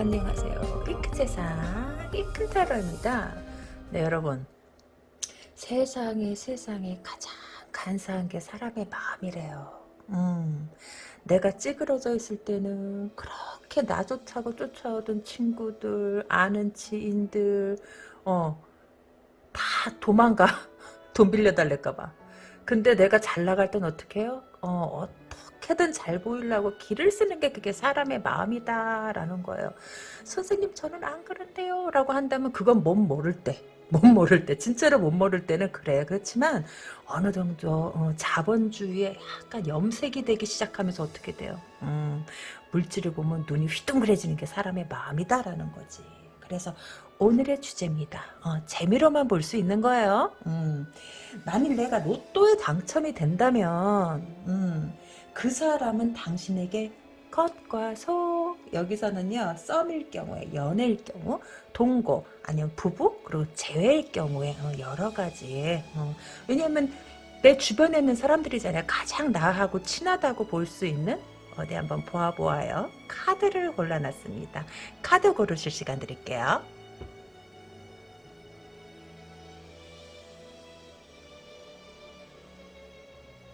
안녕하세요. 이큰 세상, 이큰 타로입니다. 네, 여러분. 세상에, 세상에 가장 간사한 게 사람의 마음이래요. 음, 내가 찌그러져 있을 때는 그렇게 나조차고 쫓아오던 친구들, 아는 지인들, 어, 다 도망가. 돈 빌려달랄까봐. 근데 내가 잘 나갈 땐 어떻게 해요? 어, 어떻게든 잘 보이려고 길을 쓰는 게 그게 사람의 마음이다라는 거예요. 선생님 저는 안 그런데요 라고 한다면 그건 못 모를 때. 못 모를 때 진짜로 못 모를 때는 그래 그렇지만 어느 정도 어, 자본주의에 약간 염색이 되기 시작하면서 어떻게 돼요 음, 물질을 보면 눈이 휘둥그레지는 게 사람의 마음이다라는 거지 그래서 오늘의 주제입니다. 어, 재미로만 볼 수 있는 거예요. 음, 만일 내가 로또에 당첨이 된다면 음, 그 사람은 당신에게 컷과 속 여기서는요 썸일 경우에 연애일 경우 동거 아니면 부부 그리고 재회일 경우에 어, 여러 가지 어, 왜냐면 내 주변에 있는 사람들이잖아요. 가장 나하고 친하다고 볼 수 있는 어디 한번 보아보아요. 카드를 골라놨습니다. 카드 고르실 시간 드릴게요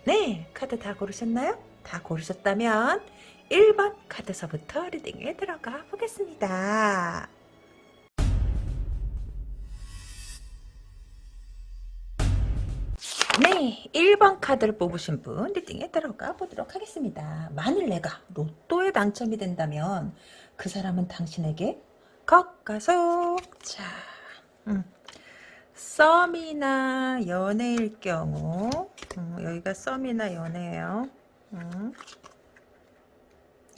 네 카드 다 고르셨나요? 다 고르셨다면 1번 카드서부터 리딩에 들어가 보겠습니다. 네, 1번 카드를 뽑으신 분 리딩에 들어가 보도록 하겠습니다. 만일 내가 로또에 당첨이 된다면 그 사람은 당신에게 겉가속 자, 음. 썸이나 연애일 경우 음, 여기가 썸이나 연애예요. 음.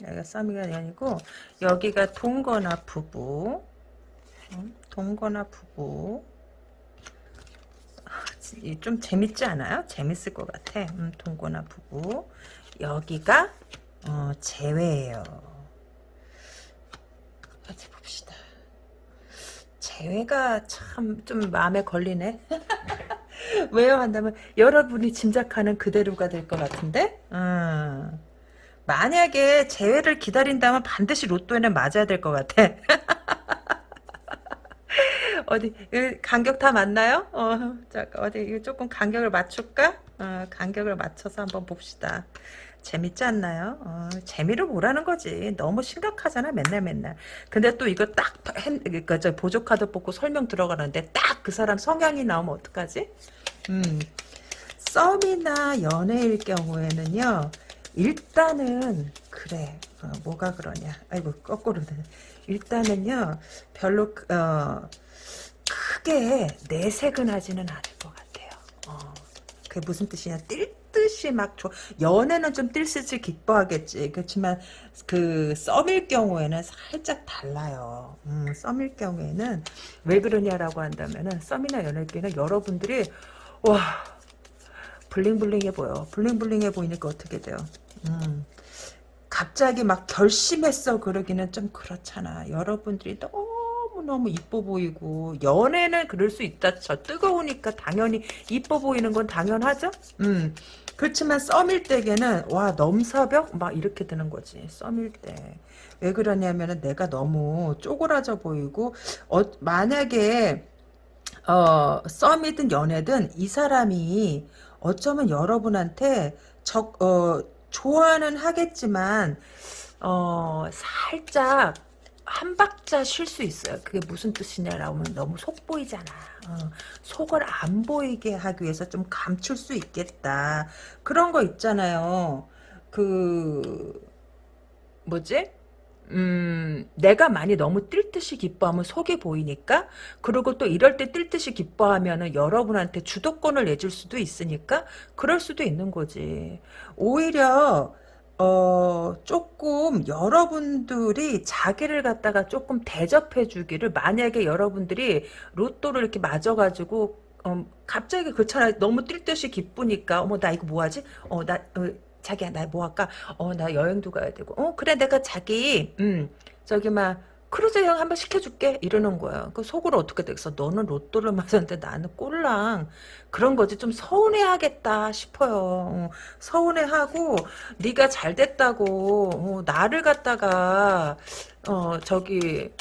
여기가 썸이가 연이고 여기가 동거나 부부. 음, 동거나 부부. 아, 좀 재밌지 않아요? 재밌을 것 같아. 음, 동거나 부부. 여기가 어, 재회예요. 어디 봅시다. 재회가 참 좀 마음에 걸리네 왜요 한다면 여러분이 짐작하는 그대로가 될 것 같은데 음. 만약에 재회를 기다린다면 반드시 로또에는 맞아야 될 것 같아. 어디 간격 다 맞나요? 어, 잠깐 어디 조금 간격을 맞출까? 어, 간격을 맞춰서 한번 봅시다. 재밌지 않나요? 어, 재미로 보라는 거지. 너무 심각하잖아, 맨날 맨날. 근데 또 이거 딱, 그니까 저 보조카드 뽑고 설명 들어가는데 딱 그 사람 성향이 나오면 어떡하지? 음, 썸이나 연애일 경우에는요, 일단은 그래 어, 뭐가 그러냐 아이고 거꾸로 일단은요 별로 어, 크게 내색은 하지는 않을 것 같아요 어, 그게 무슨 뜻이냐 뛸 듯이 막 조, 연애는 좀 뛸듯이 기뻐하겠지 그렇지만 그 썸일 경우에는 살짝 달라요 음, 썸일 경우에는 왜 그러냐라고 한다면은 썸이나 연애일 경우는 여러분들이 와 블링블링해 보여. 블링블링해 보이니까 어떻게 돼요? 음. 갑자기 막 결심했어 그러기는 좀 그렇잖아. 여러분들이 너무 너무 이뻐 보이고 연애는 그럴 수 있다. 저 뜨거우니까 당연히 이뻐 보이는 건 당연하죠. 음. 그렇지만 썸일 때에는 와 넘사벽 막 이렇게 되는 거지. 썸일 때. 왜 그러냐면은 내가 너무 쪼그라져 보이고 어, 만약에 어, 썸이든 연애든 이 사람이 어쩌면 여러분한테 적, 어, 좋아는 하겠지만, 어, 살짝, 한 박자 쉴 수 있어요. 그게 무슨 뜻이냐라고 하면 너무 속 보이잖아. 어, 속을 안 보이게 하기 위해서 좀 감출 수 있겠다. 그런 거 있잖아요. 그, 뭐지? 음, 내가 많이 너무 뛸 듯이 기뻐하면 속이 보이니까 그리고 또 이럴 때뛸 듯이 기뻐하면은 여러분한테 주도권을 내줄 수도 있으니까 그럴 수도 있는 거지. 오히려 어, 조금 여러분들이 자기를 갖다가 조금 대접해 주기를 만약에 여러분들이 로또를 이렇게 맞아가지고 어, 갑자기 그렇잖아 너무 뛸 듯이 기쁘니까 어머 나 이거 뭐하지? 어 나 어, 자기야 나 뭐 할까? 어 나 여행도 가야 되고 어 그래 내가 자기 음 저기 막 크루즈 여행 한번 시켜줄게 이러는 거야. 그 속으로 어떻게 되겠어? 너는 로또를 맞았는데 나는 꼴랑 그런 거지 좀 서운해하겠다 싶어요. 어, 서운해하고 네가 잘 됐다고 어, 나를 갖다가 어 저기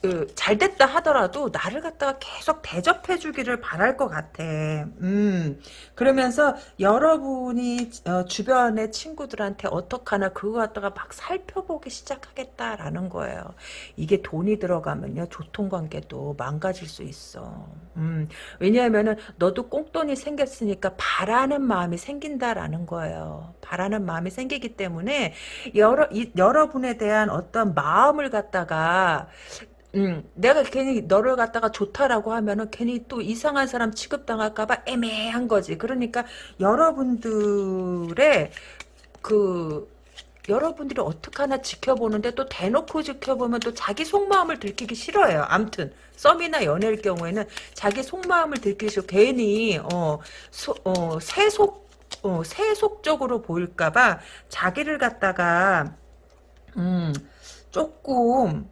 그, 잘 됐다 하더라도 나를 갖다가 계속 대접해 주기를 바랄 것 같아. 음. 그러면서 여러분이 어, 주변의 친구들한테 어떡하나 그거 갖다가 막 살펴보기 시작하겠다라는 거예요. 이게 돈이 들어가면요. 교통관계도 망가질 수 있어. 음. 왜냐하면은 너도 꽁돈이 생겼으니까 바라는 마음이 생긴다라는 거예요. 바라는 마음이 생기기 때문에 여러, 이, 여러분에 대한 어떤 마음을 갖다가 음, 내가 괜히 너를 갖다가 좋다라고 하면은 괜히 또 이상한 사람 취급당할까봐 애매한 거지. 그러니까 여러분들의 그 여러분들이 어떻게 하나 지켜보는데 또 대놓고 지켜보면 또 자기 속마음을 들키기 싫어요. 암튼 썸이나 연애일 경우에는 자기 속마음을 들키기 싫어. 괜히 어, 소, 어 세속 어, 세속적으로 보일까봐 자기를 갖다가 음 조금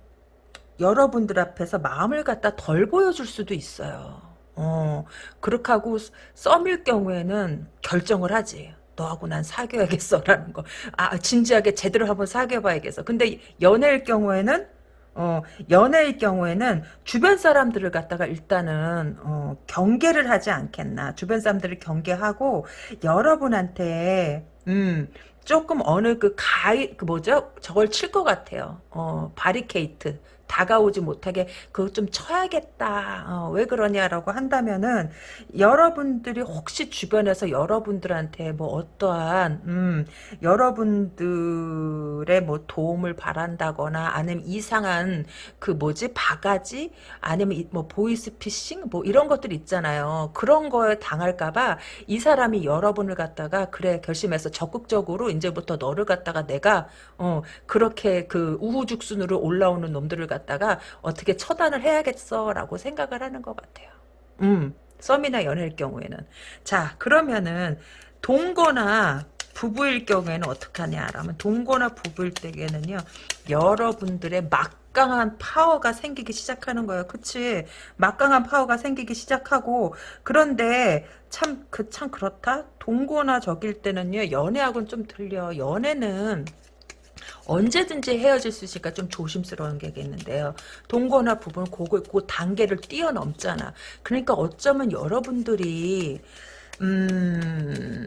여러분들 앞에서 마음을 갖다 덜 보여줄 수도 있어요. 어, 그렇게 하고 썸일 경우에는 결정을 하지. 너하고 난 사귀어야겠어 라는 거. 아, 진지하게 제대로 한번 사귀어봐야겠어. 근데 연애일 경우에는 어, 연애일 경우에는 주변 사람들을 갖다가 일단은 어, 경계를 하지 않겠나. 주변 사람들을 경계하고 여러분한테 음, 조금 어느 그 가이 그 뭐죠? 저걸 칠 것 같아요. 어, 바리케이트. 다가오지 못하게 그거 좀 쳐야겠다. 어, 왜 그러냐라고 한다면은 여러분들이 혹시 주변에서 여러분들한테 뭐 어떠한 음, 여러분들의 뭐 도움을 바란다거나 아니면 이상한 그 뭐지 바가지 아니면 뭐 보이스피싱 뭐 이런 것들 있잖아요. 그런 거에 당할까봐 이 사람이 여러분을 갖다가 그래 결심해서 적극적으로 이제부터 너를 갖다가 내가 어 그렇게 그 우후죽순으로 올라오는 놈들을 갖 다가 어떻게 처단을 해야겠어라고 생각을 하는 것 같아요. 음, 썸이나 연애일 경우에는. 자, 그러면은 동거나 부부일 경우에는 어떻게 하냐라면 동거나 부부일 때에는요. 여러분들의 막강한 파워가 생기기 시작하는 거예요. 그치? 막강한 파워가 생기기 시작하고 그런데 참 그참 그렇다. 동거나 적일 때는요. 연애하고는 좀 틀려. 연애는 언제든지 헤어질 수 있으니까 좀 조심스러운 게겠는데요. 동거나 부부는 그거, 그 단계를 뛰어넘잖아. 그러니까 어쩌면 여러분들이 음,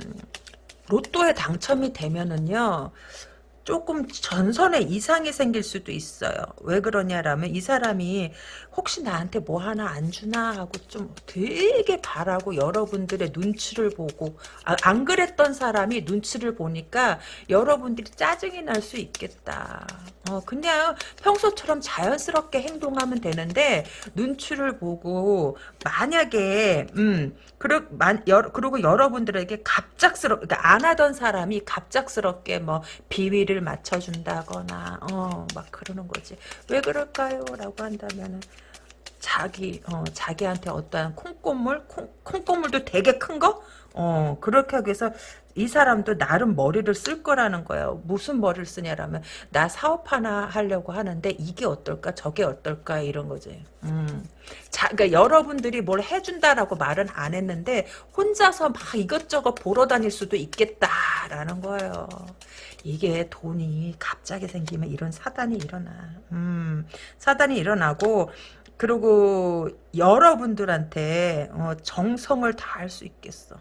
로또에 당첨이 되면은요. 조금 전선에 이상이 생길 수도 있어요. 왜 그러냐라면 이 사람이 혹시 나한테 뭐 하나 안 주나 하고 좀 되게 바라고 여러분들의 눈치를 보고 아, 안 그랬던 사람이 눈치를 보니까 여러분들이 짜증이 날 수 있겠다. 어, 그냥 평소처럼 자연스럽게 행동하면 되는데 눈치를 보고 만약에 음 그러, 만, 여, 그리고 여러분들에게 갑작스럽 그러니까 안 하던 사람이 갑작스럽게 뭐 비위를 맞춰준다거나 어 막 그러는 거지 왜 그럴까요? 라고 한다면은 자기 어 자기한테 어떠한 콩고물 콩, 콩고물도 되게 큰 거? 어 그렇게 하기 위해서 이 사람도 나름 머리를 쓸 거라는 거예요. 무슨 머리를 쓰냐라면 나 사업 하나 하려고 하는데 이게 어떨까 저게 어떨까 이런 거지. 음. 자, 그러니까 여러분들이 뭘 해준다라고 말은 안 했는데 혼자서 막 이것저것 보러 다닐 수도 있겠다라는 거예요. 이게 돈이 갑자기 생기면 이런 사단이 일어나. 음, 사단이 일어나고 그리고 여러분들한테 어, 정성을 다할 수 있겠어.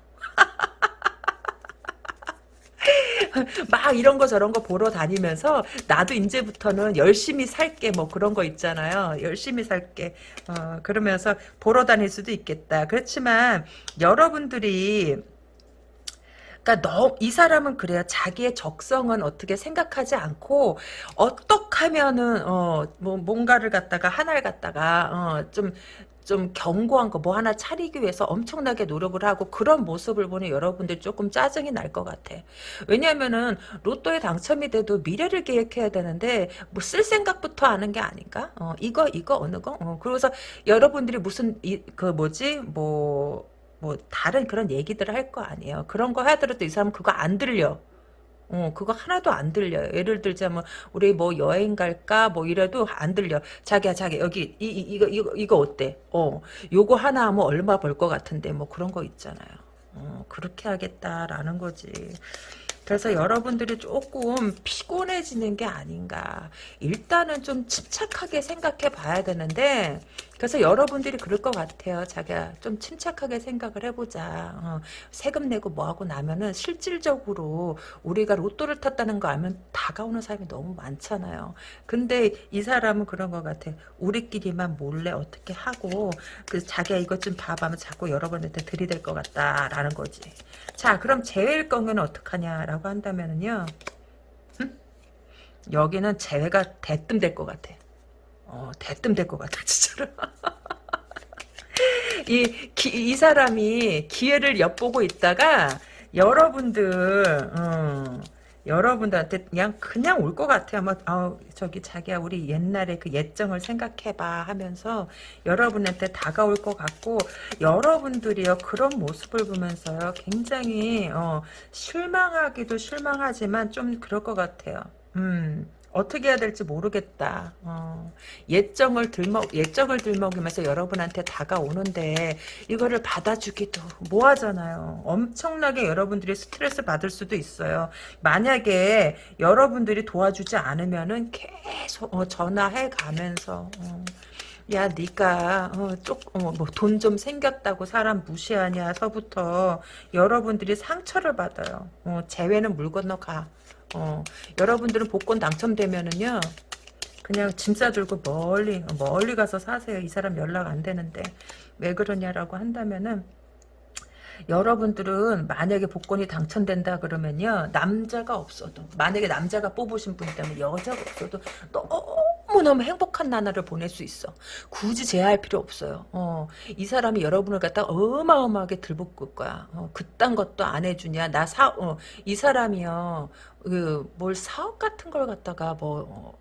막 이런 거 저런 거 보러 다니면서 나도 이제부터는 열심히 살게 뭐 그런 거 있잖아요. 열심히 살게. 어, 그러면서 보러 다닐 수도 있겠다. 그렇지만 여러분들이 그러니까 너, 이 사람은 그래요. 자기의 적성은 어떻게 생각하지 않고 어떻게 하면은 어, 뭐 뭔가를 갖다가 하나를 갖다가 어, 좀좀 견고한 거 뭐 하나 차리기 위해서 엄청나게 노력을 하고 그런 모습을 보니 여러분들 조금 짜증이 날 것 같아. 왜냐면은 로또에 당첨이 돼도 미래를 계획해야 되는데 뭐 쓸 생각부터 하는 게 아닌가? 어, 이거 이거 어느 거? 어, 그래서 여러분들이 무슨 이, 그 뭐지? 뭐 뭐 다른 그런 얘기들을 할 거 아니에요. 그런 거 하더라도 이 사람 그거 안 들려. 어, 그거 하나도 안 들려요. 예를 들자면, 우리 뭐 여행 갈까? 뭐 이래도 안 들려. 자기야, 자기, 여기, 이, 이, 이거, 이거, 이거 어때? 어, 요거 하나 하면 얼마 벌 것 같은데, 뭐 그런 거 있잖아요. 어, 그렇게 하겠다라는 거지. 그래서 여러분들이 조금 피곤해지는 게 아닌가. 일단은 좀 침착하게 생각해 봐야 되는데, 그래서 여러분들이 그럴 것 같아요. 자기야, 좀 침착하게 생각을 해보자. 어, 세금 내고 뭐하고 나면은 실질적으로 우리가 로또를 탔다는 거 알면 다가오는 사람이 너무 많잖아요. 근데 이 사람은 그런 것 같아. 우리끼리만 몰래 어떻게 하고, 그 자기야 이것 좀 봐봐. 면 자꾸 여러분한테 들이댈 것 같다라는 거지. 자, 그럼 제외일 경우는 어떡하냐라고 한다면은요. 음? 여기는 제외가 대뜸 될 것 같아. 어, 대뜸 될 것 같아, 진짜로. 이, 기, 이 사람이 기회를 엿보고 있다가, 여러분들, 음, 여러분들한테 그냥, 그냥 올 것 같아요. 뭐, 아 저기, 자기야, 우리 옛날에 그 예정을 생각해봐 하면서, 여러분한테 다가올 것 같고, 여러분들이요, 그런 모습을 보면서요, 굉장히, 어, 실망하기도 실망하지만, 좀 그럴 것 같아요. 음. 어떻게 해야 될지 모르겠다. 어, 예정을 들먹 예정을 들먹이면서 여러분한테 다가오는데 이거를 받아주기도 뭐하잖아요. 엄청나게 여러분들이 스트레스 받을 수도 있어요. 만약에 여러분들이 도와주지 않으면은 계속 어, 전화해 가면서. 어. 야, 네가 어, 쪽뭐돈 어, 좀 생겼다고 사람 무시하냐서부터 여러분들이 상처를 받아요. 어, 재회는 물 건너 가. 어, 여러분들은 복권 당첨되면은요. 그냥 짐 싸들고 멀리 멀리 가서 사세요. 이 사람 연락 안 되는데 왜 그러냐라고 한다면은 여러분들은 만약에 복권이 당첨된다 그러면요 남자가 없어도 만약에 남자가 뽑으신 분이라면 여자가 없어도 너무 너무 행복한 나날을 보낼 수 있어 굳이 제할 필요 없어요 어, 이 사람이 여러분을 갖다 어마어마하게 들볶을 거야 어, 그딴 것도 안 해주냐 나사이 어, 사람이요 그 뭘 사업 같은 걸 갖다가 뭐 어,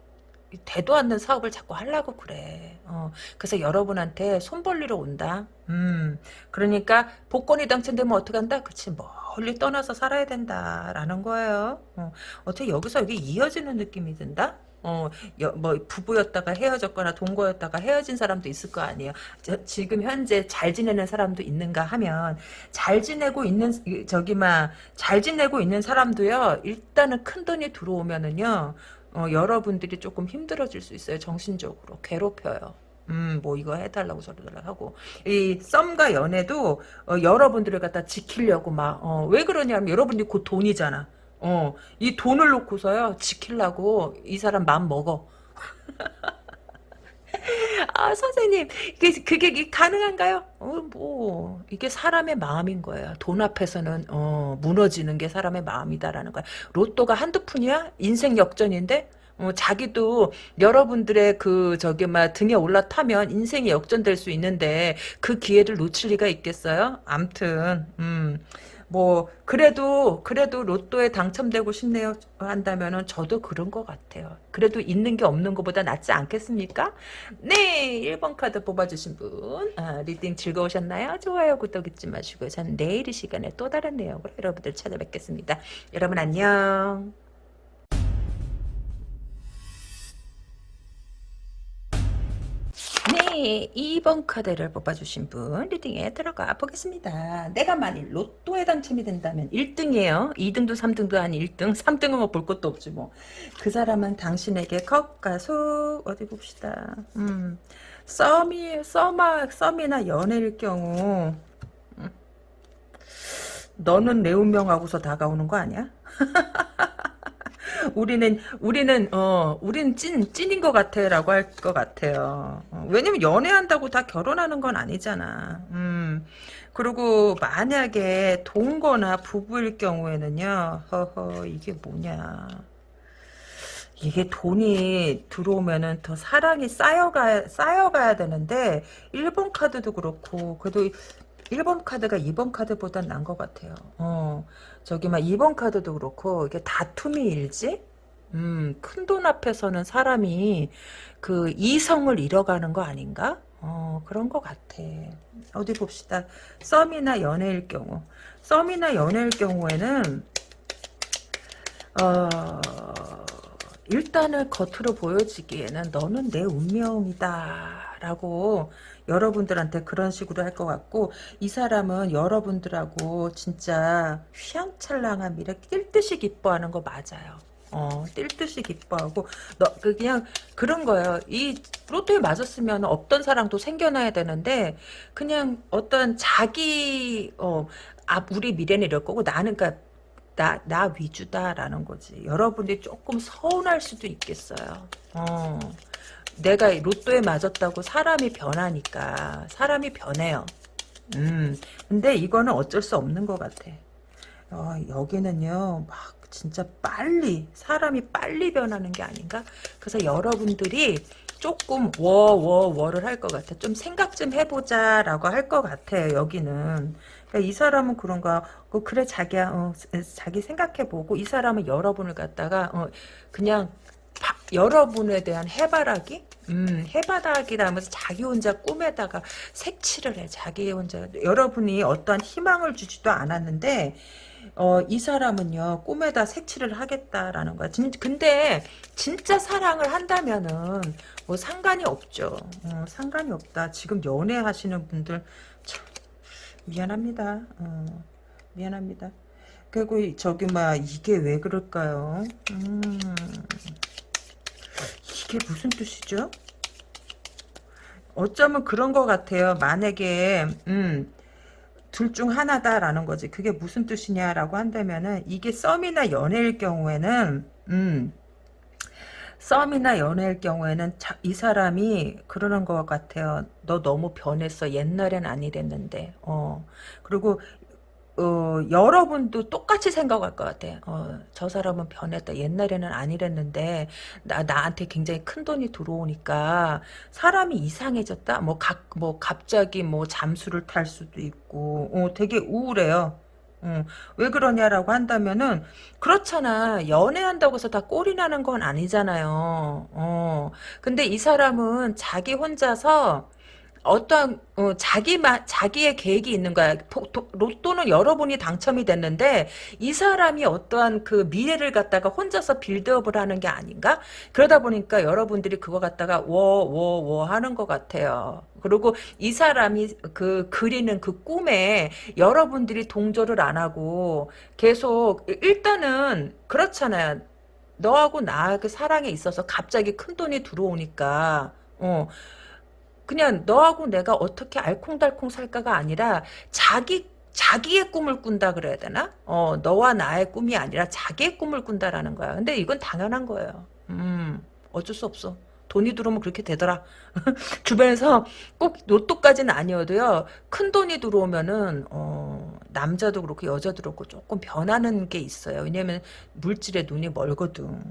되도 않는 사업을 자꾸 하려고 그래. 어, 그래서 여러분한테 손 벌리러 온다. 음, 그러니까 복권이 당첨되면 어떻게 한다? 그치, 멀리 떠나서 살아야 된다라는 거예요. 어, 어떻게 여기서 여기 이어지는 느낌이 든다? 어, 여, 뭐, 부부였다가 헤어졌거나 동거였다가 헤어진 사람도 있을 거 아니에요. 저, 지금 현재 잘 지내는 사람도 있는가 하면, 잘 지내고 있는, 저기, 막, 잘 지내고 있는 사람도요, 일단은 큰 돈이 들어오면은요, 어, 여러분들이 조금 힘들어질 수 있어요. 정신적으로. 괴롭혀요. 음, 뭐 이거 해달라고 저러달라 하고 이 썸과 연애도 어, 여러분들을 갖다 지키려고 막 어, 왜 그러냐면 여러분들이 곧 돈이잖아. 어, 이 돈을 놓고서요 지키려고 이 사람 마음 먹어. 아 선생님 그게, 그게 가능한가요? 어, 뭐 이게 사람의 마음인 거예요. 돈 앞에서는 어, 무너지는 게 사람의 마음이다라는 거야. 로또가 한두 푼이야? 인생 역전인데 어, 자기도 여러분들의 그 저기 막 등에 올라타면 인생이 역전될 수 있는데 그 기회를 놓칠 리가 있겠어요? 암튼 음. 뭐 그래도 그래도 로또에 당첨되고 싶네요 한다면은 저도 그런 것 같아요. 그래도 있는 게 없는 것보다 낫지 않겠습니까? 네 1번 카드 뽑아주신 분 아, reading 즐거우셨나요? 좋아요 구독 잊지 마시고요. 저는 내일 이 시간에 또 다른 내용으로 여러분들 찾아뵙겠습니다. 여러분 안녕. 네, 2번 카드를 뽑아주신 분 reading에 들어가 보겠습니다. 내가 만일 로또에 당첨이 된다면 1등이에요. 2등도 3등도 아닌 1등. 3등은 뭐 볼 것도 없지 뭐. 그 사람은 당신에게 컵과 속 어디 봅시다. 음, 썸이 썸아 썸이나 연애일 경우 음, 너는 내 운명하고서 다가오는 거 아니야? 우리는 우리는 어 우리는 찐 찐인 것 같아라고 할 것 같아요. 어, 왜냐면 연애한다고 다 결혼하는 건 아니잖아. 음 그리고 만약에 동거나 부부일 경우에는요. 허허 이게 뭐냐. 이게 돈이 들어오면은 더 사랑이 쌓여가, 쌓여가야 되는데, 1번 카드도 그렇고, 그래도 1번 카드가 2번 카드보다 난 것 같아요. 어, 저기 막 2번 카드도 그렇고 이게 다툼이 일지? 음, 큰 돈 앞에서는 사람이 그 이성을 잃어가는 거 아닌가? 어, 그런 것 같아. 어디 봅시다. 썸이나 연애일 경우. 썸이나 연애일 경우에는 어, 일단은 겉으로 보여지기에는 너는 내 운명이다. 라고 여러분들한테 그런 식으로 할 것 같고 이 사람은 여러분들하고 진짜 휘황찬란한 미래 뛸 듯이 기뻐하는 거 맞아요. 어, 뛸 듯이 기뻐하고, 너, 그 그냥, 그런 거예요. 이, 로또에 맞았으면 없던 사랑도 생겨나야 되는데, 그냥 어떤 자기, 어, 아, 우리 미래는 이럴 거고, 나는, 그니까, 나, 나 위주다라는 거지. 여러분들이 조금 서운할 수도 있겠어요. 어. 내가 로또에 맞았다고 사람이 변하니까. 사람이 변해요. 음. 근데 이거는 어쩔 수 없는 것 같아. 어, 여기는요, 막, 진짜 빨리, 사람이 빨리 변하는 게 아닌가? 그래서 여러분들이 조금 워, 워, 워를 할 것 같아. 좀 생각 좀 해보자, 라고 할 것 같아요, 여기는. 그러니까 이 사람은 그런가, 어, 그래, 자기야, 어, 자기 생각해보고, 이 사람은 여러분을 갖다가, 어, 그냥, 바, 여러분에 대한 해바라기? 음, 해바라기라면서 자기 혼자 꿈에다가 색칠을 해. 자기 혼자. 여러분이 어떠한 희망을 주지도 않았는데, 어, 이 사람은요, 꿈에다 색칠을 하겠다라는 거야. 진, 근데, 진짜 사랑을 한다면은, 뭐 상관이 없죠. 어, 상관이 없다. 지금 연애하시는 분들, 참, 미안합니다. 어, 미안합니다. 그리고 저기 막 이게 왜 그럴까요? 음, 이게 무슨 뜻이죠? 어쩌면 그런 것 같아요. 만약에 음, 둘 중 하나다라는 거지. 그게 무슨 뜻이냐라고 한다면은 이게 썸이나 연애일 경우에는 음, 썸이나 연애일 경우에는 자, 이 사람이 그러는 것 같아요. 너 너무 변했어. 옛날엔 아니랬는데. 어. 그리고 어, 여러분도 똑같이 생각할 것 같아. 어, 저 사람은 변했다. 옛날에는 아니랬는데, 나, 나한테 굉장히 큰 돈이 들어오니까, 사람이 이상해졌다? 뭐, 각, 뭐, 갑자기 뭐, 잠수를 탈 수도 있고, 어, 되게 우울해요. 어, 왜 그러냐라고 한다면은, 그렇잖아. 연애한다고 해서 다 꼴이 나는 건 아니잖아요. 어, 근데 이 사람은 자기 혼자서, 어떠한 어, 자기만 자기의 계획이 있는 거야. 로또는 여러분이 당첨이 됐는데 이 사람이 어떠한 그 미래를 갖다가 혼자서 빌드업을 하는 게 아닌가? 그러다 보니까 여러분들이 그거 갖다가 워워워 하는 것 같아요. 그리고 이 사람이 그 그리는 그 꿈에 여러분들이 동조를 안 하고 계속 일단은 그렇잖아요. 너하고 나 그 사랑에 있어서 갑자기 큰 돈이 들어오니까 어 그냥 너하고 내가 어떻게 알콩달콩 살까가 아니라 자기 자기의 꿈을 꾼다 그래야 되나? 어, 너와 나의 꿈이 아니라 자기의 꿈을 꾼다라는 거야. 근데 이건 당연한 거예요. 음, 어쩔 수 없어. 돈이 들어오면 그렇게 되더라. 주변에서 꼭 로또까지는 아니어도요. 큰 돈이 들어오면은 어, 남자도 그렇고 여자도 그렇고 조금 변하는 게 있어요. 왜냐면 물질에 눈이 멀거든.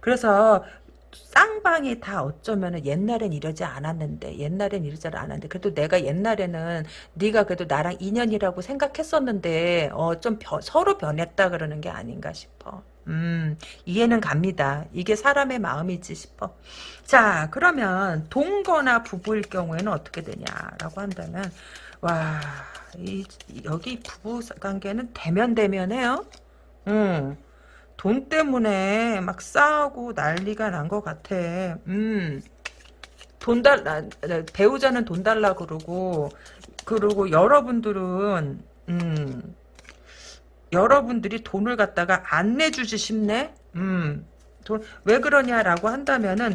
그래서 쌍방이 다 어쩌면은 옛날엔 이러지 않았는데 옛날엔 이러지 않았는데 그래도 내가 옛날에는 네가 그래도 나랑 인연이라고 생각했었는데 어좀 서로 변했다 그러는 게 아닌가 싶어. 음, 이해는 갑니다. 이게 사람의 마음이지 싶어. 자, 그러면 동거나 부부일 경우에는 어떻게 되냐라고 한다면, 와, 이, 여기 부부 관계는 대면 대면해요. 음, 돈 때문에 막 싸우고 난리가 난 것 같아. 음. 돈 달, 배우자는 돈 달라 그러고, 그리고 여러분들은, 음, 여러분들이 돈을 갖다가 안 내주지 싶네? 음, 돈, 왜 그러냐라고 한다면은,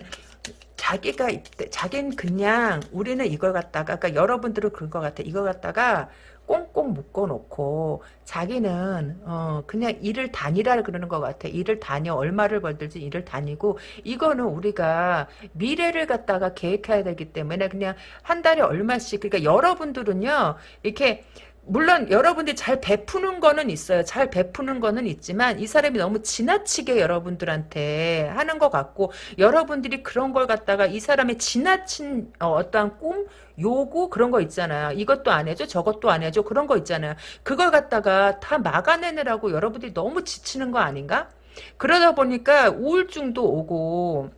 자기가, 자기는 그냥, 우리는 이걸 갖다가, 그러니까 여러분들은 그런 것 같아. 이걸 갖다가, 꽁꽁 묶어놓고 자기는 어 그냥 일을 다니라 그러는 것 같아. 일을 다녀 얼마를 벌든지 일을 다니고 이거는 우리가 미래를 갖다가 계획해야 되기 때문에 그냥 한 달에 얼마씩 그러니까 여러분들은요 이렇게 물론 여러분들이 잘 베푸는 거는 있어요. 잘 베푸는 거는 있지만 이 사람이 너무 지나치게 여러분들한테 하는 것 같고 여러분들이 그런 걸 갖다가 이 사람의 지나친 어, 떠한 꿈 요구 그런 거 있잖아요. 이것도 안 해줘 저것도 안 해줘 그런 거 있잖아요. 그걸 갖다가 다 막아내느라고 여러분들이 너무 지치는 거 아닌가? 그러다 보니까 우울증도 오고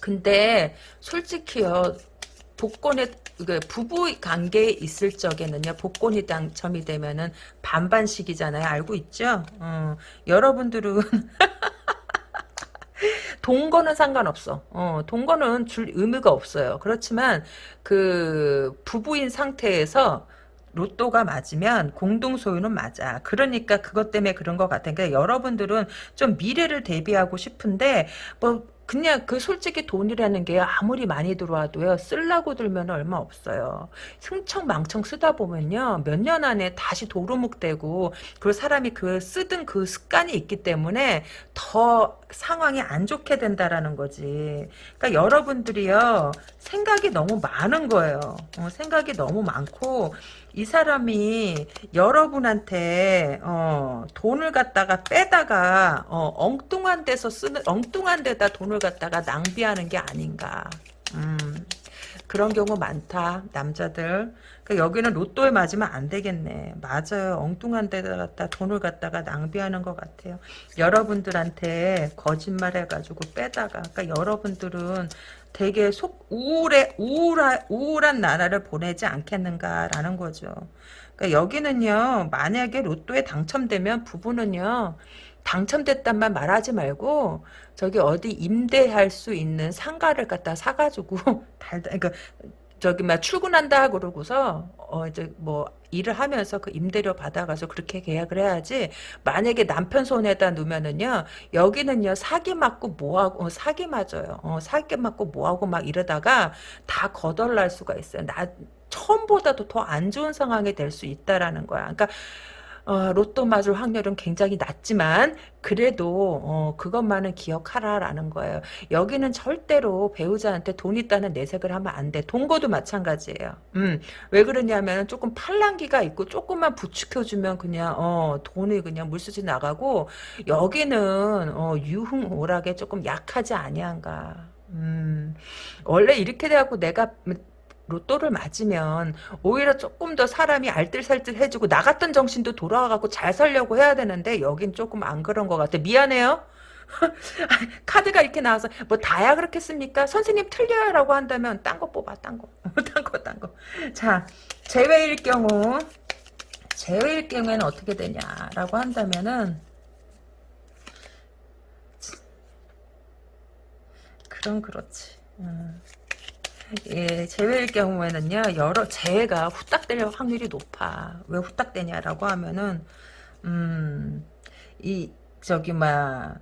근데 솔직히요 복권에 그 부부 관계에 있을 적에는요 복권이 당첨이 되면은 반반씩이잖아요 알고 있죠 어, 여러분들은 동거는 상관없어. 어, 동거는 줄 의미가 없어요. 그렇지만 그 부부인 상태에서 로또가 맞으면 공동 소유는 맞아. 그러니까 그것 때문에 그런 것 같아. 그러니까 여러분들은 좀 미래를 대비하고 싶은데 뭐 그냥 그 솔직히 돈이라는 게 아무리 많이 들어와도요 쓸라고 들면 얼마 없어요. 흥청망청 쓰다 보면요 몇 년 안에 다시 도루묵 되고 그 사람이 그 쓰던 그 습관이 있기 때문에 더 상황이 안 좋게 된다라는 거지. 그러니까 여러분들이요 생각이 너무 많은 거예요. 어, 생각이 너무 많고 이 사람이 여러분한테 어, 돈을 갖다가 빼다가 어, 엉뚱한 데서 쓰는 엉뚱한 데다 돈을 갖다가 낭비하는 게 아닌가. 음, 그런 경우 많다 남자들. 그러니까 여기는 로또에 맞으면 안 되겠네. 맞아요. 엉뚱한 데다 갖다 돈을 갖다가 낭비하는 것 같아요. 여러분들한테 거짓말 해가지고 빼다가 그러니까 여러분들은 되게 속 우울해 우울한 우울한 나라를 보내지 않겠는가라는 거죠. 그러니까 여기는요 만약에 로또에 당첨되면 부부는요 당첨됐단 말 말하지 말고 저기 어디 임대할 수 있는 상가를 갖다 사가지고 달다 그러니까 저기 막 출근한다 그러고서 어 이제 뭐 일을 하면서 그 임대료 받아가서 그렇게 계약을 해야지 만약에 남편 손에다 놓으면은요 여기는요 사기 맞고 뭐하고 어, 사기 맞아요. 어, 사기 맞고 뭐하고 막 이러다가 다 거덜날 수가 있어요. 나 처음보다도 더 안 좋은 상황이 될 수 있다라는 거야. 그러니까 어, 로또 맞을 확률은 굉장히 낮지만 그래도 어, 그것만은 기억하라라는 거예요. 여기는 절대로 배우자한테 돈 있다는 내색을 하면 안 돼. 동거도 마찬가지예요. 음, 왜 그러냐면 조금 팔랑기가 있고 조금만 부추겨주면 그냥 어, 돈이 그냥 물수지 나가고 여기는 어, 유흥오락에 조금 약하지 아니한가. 음, 원래 이렇게 돼갖고 내가 로또를 맞으면 오히려 조금 더 사람이 알뜰살뜰해지고 나갔던 정신도 돌아와갖고 잘 살려고 해야 되는데 여긴 조금 안 그런 것 같아. 미안해요. 카드가 이렇게 나와서 뭐 다야 그렇겠습니까? 선생님 틀려요 라고 한다면 딴 거 뽑아 딴 거. 딴 거 딴 거. 자 제외일 경우 제외일 경우에는 어떻게 되냐라고 한다면은 그럼 그렇지. 음. 예, 재회일 경우에는요, 여러, 재해가 후딱 될 확률이 높아. 왜 후딱 되냐라고 하면은, 음, 이, 저기, 막,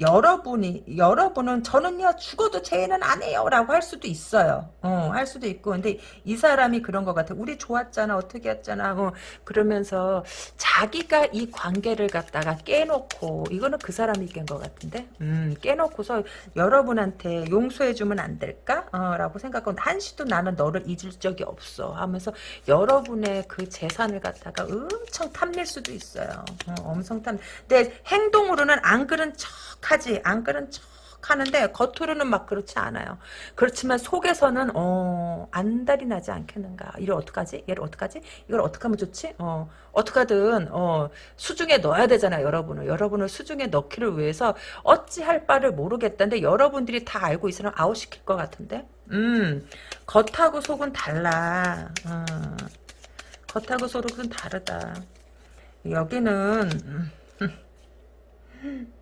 여러분이 여러분은 저는요 죽어도 죄는 안 해요라고 할 수도 있어요. 어, 할 수도 있고 근데 이 사람이 그런 것 같아. 우리 좋았잖아 어떻게 했잖아. 어, 그러면서 자기가 이 관계를 갖다가 깨놓고 이거는 그 사람이 깬 것 같은데. 음, 깨놓고서 여러분한테 용서해주면 안 될까? 어, 라고 생각하고 한시도 나는 너를 잊을 적이 없어 하면서 여러분의 그 재산을 갖다가 엄청 탐낼 수도 있어요. 어, 엄청 탐. 근데 행동으로는 안 그런 척 하지 안 그런 척 하는데 겉으로는 막 그렇지 않아요. 그렇지만 속에서는 어 안달이 나지 않겠는가. 이를 어떡하지? 얘를 어떡하지? 이걸 어떻게 하면 좋지? 어 어떻게든 어 수중에 넣어야 되잖아요. 여러분을 여러분을 수중에 넣기를 위해서 어찌할 바를 모르겠다는데 여러분들이 다 알고 있으면 아웃 시킬 것 같은데. 음 겉하고 속은 달라. 어, 겉하고 속은 다르다. 여기는 음,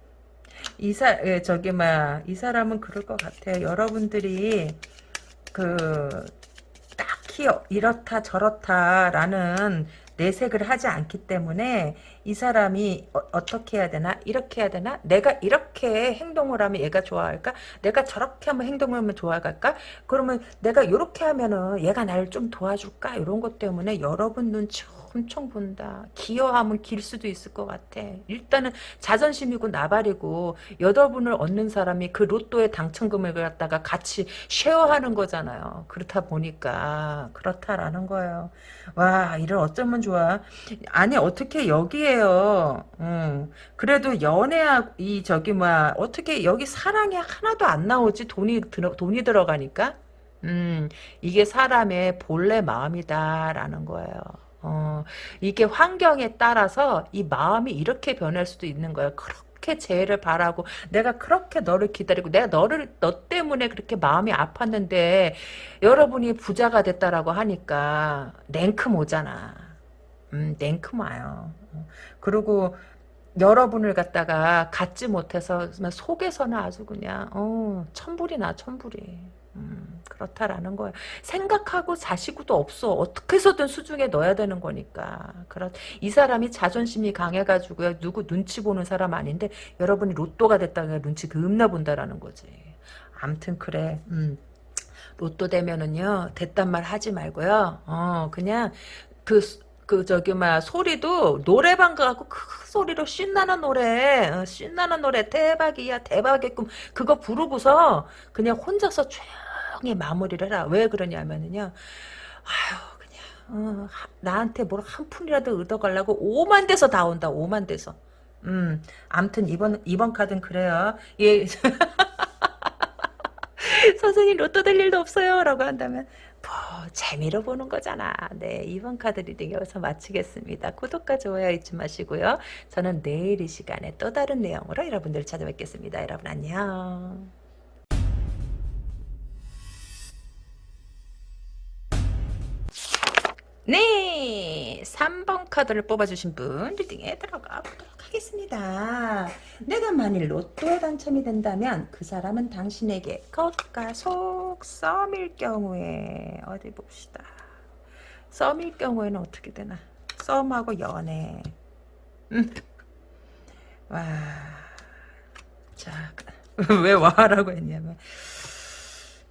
이사 예, 저기 막 이 사람은 그럴 것 같아요. 여러분들이 그 딱히 이렇다 저렇다라는 내색을 하지 않기 때문에 이 사람이 어, 떻게 해야 되나 이렇게 해야 되나 내가 이렇게 행동을 하면 얘가 좋아할까 내가 저렇게 하면 행동을 하면 좋아할까 그러면 내가 이렇게 하면은 얘가 나를 좀 도와줄까 이런 것 때문에 여러분 눈치 엄청 본다. 기여하면 길 수도 있을 것 같아. 일단은 자존심이고 나발이고 여덟분을 얻는 사람이 그 로또의 당첨금을 갖다가 같이 쉐어하는 거잖아요. 그렇다 보니까 그렇다라는 거예요. 와 이를 어쩌면 좋아. 아니 어떻게 여기에 요. 음, 그래도 연애하고 이 저기 뭐야 어떻게 여기 사랑이 하나도 안 나오지 돈이 들어 돈이 들어가니까. 음, 이게 사람의 본래 마음이다라는 거예요. 어, 이게 환경에 따라서 이 마음이 이렇게 변할 수도 있는 거예요. 그렇게 재해를 바라고 내가 그렇게 너를 기다리고 내가 너를 너 때문에 그렇게 마음이 아팠는데 여러분이 부자가 됐다라고 하니까 냉큼 오잖아. 음, 냉큼 와요. 그리고 여러분을 갖다가 갖지 못해서 속에서는 아주 그냥 어, 천불이 나 천불이 음, 그렇다라는 거예요. 생각하고 자시고도 없어. 어떻게 해서든 수중에 넣어야 되는 거니까. 그렇 이 사람이 자존심이 강해가지고요. 누구 눈치 보는 사람 아닌데 여러분이 로또가 됐다가 눈치 겁나 본다라는 거지. 암튼 그래. 음. 로또 되면은요 됐단 말 하지 말고요. 어 그냥 그 그 저기 막 소리도 노래방 가고 큰 소리로 신나는 노래 어, 신나는 노래 대박이야 대박의 꿈. 그거 부르고서 그냥 혼자서 조용히 마무리를 해라. 왜 그러냐면은요. 아유 그냥 어, 하- 나한테 뭘 한 푼이라도 얻어가려고 오만 대서 다 온다 오만 대서. 음 암튼 이번 이번 카드는 그래요. 예. 선생님 로또 될 일도 없어요. 라고 한다면 뭐 재미로 보는 거잖아. 네 2번 카드 reading 여기서 마치겠습니다. 구독과 좋아요 잊지 마시고요. 저는 내일 이 시간에 또 다른 내용으로 여러분들 찾아뵙겠습니다. 여러분 안녕 네 3번 카드를 뽑아주신 분 reading에 들어가 보도록 하겠습니다 내가 만일 로또에 당첨이 된다면 그 사람은 당신에게 겉과 속 썸일 경우에 어디 봅시다 썸일 경우에는 어떻게 되나 썸하고 연애 음. 와. 자, 왜 와라고 했냐면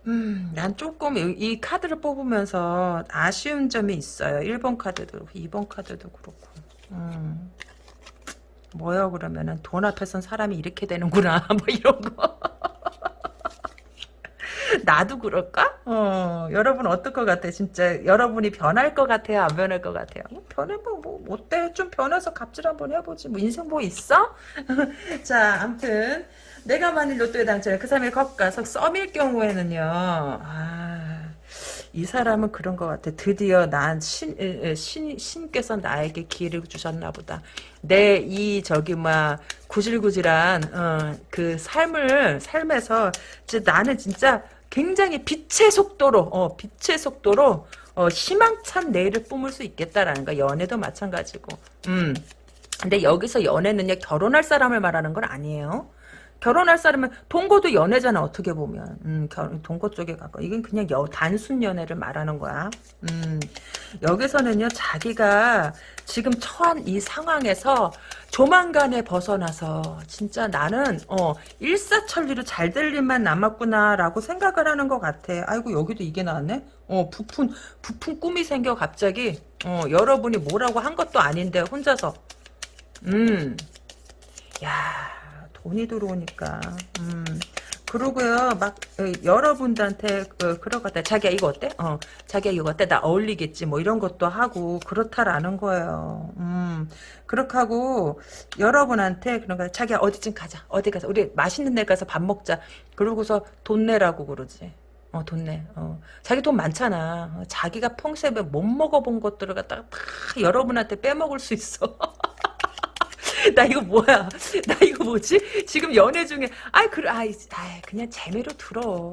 음, 난 조금 이, 이 카드를 뽑으면서 아쉬운 점이 있어요. 1번 카드도 그렇고 2번 카드도 그렇고. 음. 뭐요 그러면은 돈 앞에선 사람이 이렇게 되는구나 뭐 이런 거 나도 그럴까? 어 여러분 어떨 것 같아 진짜 여러분이 변할 것 같아요 안 변할 것 같아요 뭐 변해 뭐, 뭐 어때 좀 변해서 갑질 한번 해보지 뭐 인생 뭐 있어? 자 암튼 내가 만일 로또에 당첨해 그 사람이 겉가서 썸일 경우에는요 아 이 사람은 그런 것 같아. 드디어 난 신, 신, 신께서 나에게 기회를 주셨나 보다. 내 이 저기 막 구질구질한 어, 그 삶을 삶에서 진짜 나는 진짜 굉장히 빛의 속도로 어, 빛의 속도로 어, 희망찬 내일을 뿜을 수 있겠다라는 거. 연애도 마찬가지고. 음. 근데 여기서 연애는요 결혼할 사람을 말하는 건 아니에요. 결혼할 사람은 동거도 연애잖아 어떻게 보면. 음, 결, 동거 쪽에 가까 이건 그냥 여, 단순 연애를 말하는 거야. 음, 여기서는요 자기가 지금 처한 이 상황에서 조만간에 벗어나서 진짜 나는 어 일사천리로 잘 될 일만 남았구나 라고 생각을 하는 것 같아. 아이고 여기도 이게 나왔네? 어 부푼 부푼 꿈이 생겨 갑자기. 어 여러분이 뭐라고 한 것도 아닌데 혼자서. 음. 야, 돈이 들어오니까. 음. 그러고요, 막, 어, 여러분들한테, 것 같아. 자기야, 이거 어때? 어, 자기야, 이거 어때? 나 어울리겠지. 뭐, 이런 것도 하고, 그렇다라는 거예요. 음, 그렇게 하고, 여러분한테 그런 거, 자기야, 어디쯤 가자. 어디 가자. 우리 맛있는 데 가서 밥 먹자. 그러고서 돈 내라고 그러지. 어, 돈 내. 어. 자기 돈 많잖아. 어, 자기가 평소에 못 먹어본 것들을 갖다가 다 여러분한테 빼먹을 수 있어. 나 이거 뭐야? 나 이거 뭐지? 지금 연애 중에 아이 그래 아이, 아이 그냥 재미로 들어.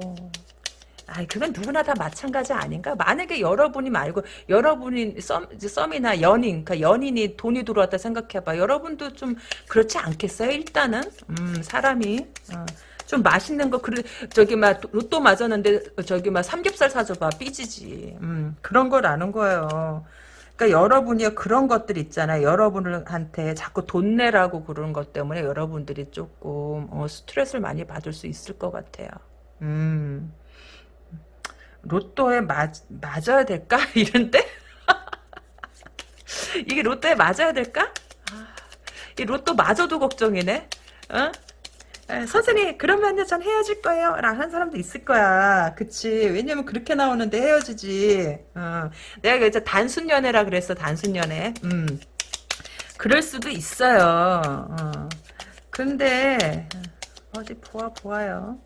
아이 그건 누구나 다 마찬가지 아닌가? 만약에 여러분이 말고 여러분이 썸 썸이나 연인, 그러니까 연인이 돈이 들어왔다 생각해봐. 여러분도 좀 그렇지 않겠어요? 일단은 음 사람이 어. 좀 맛있는 거 그래 저기 막 로또 맞았는데 저기 막 삼겹살 사줘봐 삐지지. 음 그런 걸 아는 거예요. 그러니까 여러분이 그런 것들 있잖아요. 여러분한테 자꾸 돈 내라고 그러는 것 때문에 여러분들이 조금 어, 스트레스를 많이 받을 수 있을 것 같아요. 음. 로또에 맞, 맞아야 될까? 이런데? 이게 로또에 맞아야 될까? 아, 이 로또 맞아도 걱정이네. 어? 에, 선생님 그러면요 전 헤어질 거예요. 한 사람도 있을 거야. 그치? 왜냐면 그렇게 나오는데 헤어지지. 어. 내가 이제 단순 연애라 그랬어 단순 연애. 음. 그럴 수도 있어요. 어. 근데 어디 보아 보아요.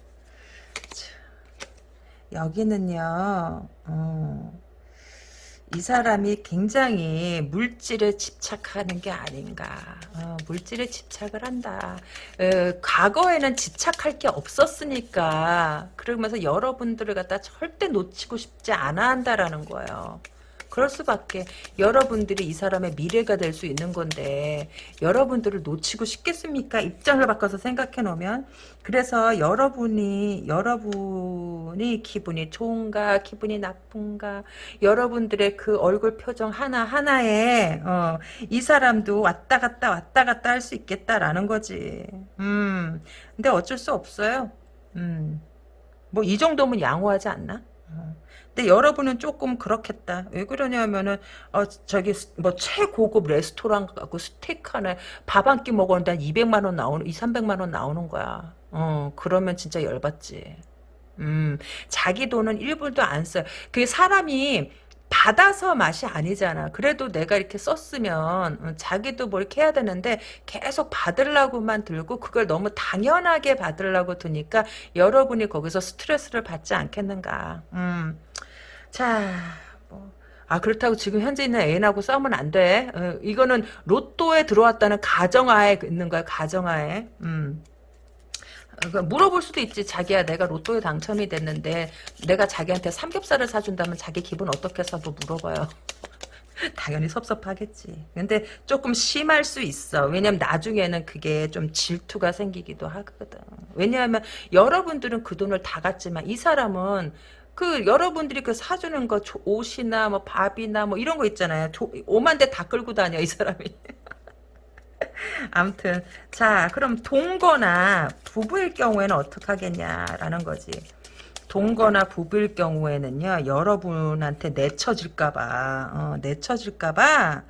여기는요 어. 이 사람이 굉장히 물질에 집착하는 게 아닌가. 어, 물질에 집착을 한다. 어, 과거에는 집착할 게 없었으니까 그러면서 여러분들을 갖다 절대 놓치고 싶지 않아 한다라는 거예요. 그럴 수밖에. 여러분들이 이 사람의 미래가 될 수 있는 건데 여러분들을 놓치고 싶겠습니까? 입장을 바꿔서 생각해 놓으면 그래서 여러분이 여러분이 기분이 좋은가 기분이 나쁜가 여러분들의 그 얼굴 표정 하나 하나에 어, 이 사람도 왔다 갔다 왔다 갔다 할 수 있겠다라는 거지. 음, 근데 어쩔 수 없어요. 음, 뭐 이 정도면 양호하지 않나? 어. 근데 여러분은 조금 그렇겠다. 왜 그러냐면은 어 저기 뭐 최고급 레스토랑 가고 스테이크 하나에 밥한 끼 먹었는데 한 200만 원 나오는 2, 300만 원 나오는 거야. 어 그러면 진짜 열받지. 음 자기 돈은 1불도 안 써요. 그게 사람이 받아서 맛이 아니잖아. 그래도 내가 이렇게 썼으면 어, 자기도 뭐 이렇게 해야 되는데 계속 받으려고만 들고 그걸 너무 당연하게 받으려고 드니까 여러분이 거기서 스트레스를 받지 않겠는가. 음. 자, 뭐. 아, 그렇다고 지금 현재 있는 애인하고 싸우면 안 돼. 어, 이거는 로또에 들어왔다는 가정하에 있는 거야, 가정하에. 음. 어, 물어볼 수도 있지. 자기야, 내가 로또에 당첨이 됐는데, 내가 자기한테 삼겹살을 사준다면 자기 기분 한번 물어봐요. 당연히 섭섭하겠지. 근데 조금 심할 수 있어. 왜냐면 나중에는 그게 좀 질투가 생기기도 하거든. 왜냐하면 여러분들은 그 돈을 다 갖지만 이 사람은 그 여러분들이 그 사주는 거 옷이나 뭐 밥이나 뭐 이런 거 있잖아요. 오만 대 다 끌고 다녀 이 사람이. 아무튼 자 그럼 동거나 부부일 경우에는 어떻게 하겠냐라는 거지. 동거나 부부일 경우에는요 여러분한테 내쳐질까봐 어, 내쳐질까봐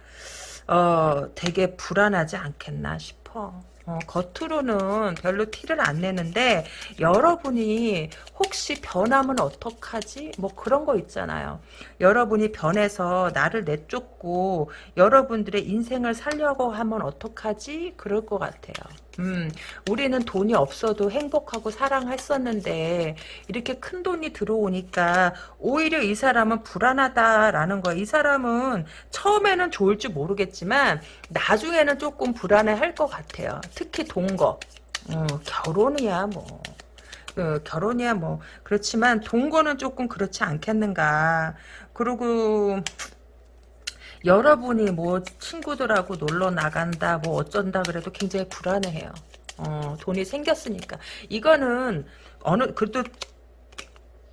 어, 되게 불안하지 않겠나 싶어. 어, 겉으로는 별로 티를 안 내는데 여러분이 혹시 변하면 어떡하지? 뭐 그런 거 있잖아요. 여러분이 변해서 나를 내쫓고 여러분들의 인생을 살려고 하면 어떡하지? 그럴 것 같아요. 음, 우리는 돈이 없어도 행복하고 사랑했었는데 이렇게 큰 돈이 들어오니까 오히려 이 사람은 불안하다라는 거야. 이 사람은 처음에는 좋을지 모르겠지만 나중에는 조금 불안해할 것 같아요. 특히 동거. 어, 결혼이야 뭐. 어, 결혼이야 뭐 그렇지만 동거는 조금 그렇지 않겠는가. 그리고 여러분이 뭐 친구들하고 놀러 나간다 뭐 어쩐다 그래도 굉장히 불안해해요. 어, 돈이 생겼으니까 이거는 어느 그래도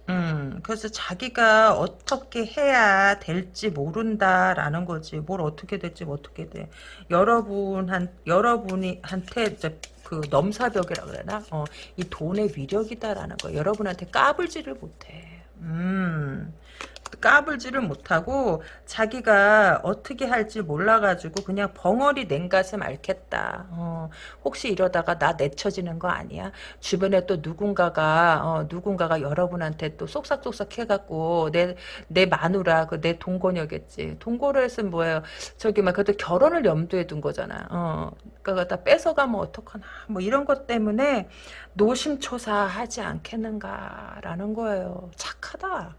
음, 그래서 자기가 어떻게 해야 될지 모른다라는 거지. 뭘 어떻게 될지 어떻게 돼. 여러분한, 여러분이, 한테, 그, 넘사벽이라 그러나? 어, 이 돈의 위력이다라는 거. 여러분한테 까불지를 못해. 음. 까불지를 못하고 자기가 어떻게 할지 몰라가지고 그냥 벙어리 냉가슴 앓겠다. 어, 혹시 이러다가 나 내쳐지는 거 아니야? 주변에 또 누군가가 어, 누군가가 여러분한테 또 쏙싹쏙싹 해갖고 내 내 마누라 그 내 동거녀겠지. 동거를 했으면 뭐예요? 저기 막 그래도 결혼을 염두에 둔 거잖아. 어, 그러니까 다 뺏어가면 어떡하나 뭐 이런 것 때문에 노심초사하지 않겠는가라는 거예요. 착하다.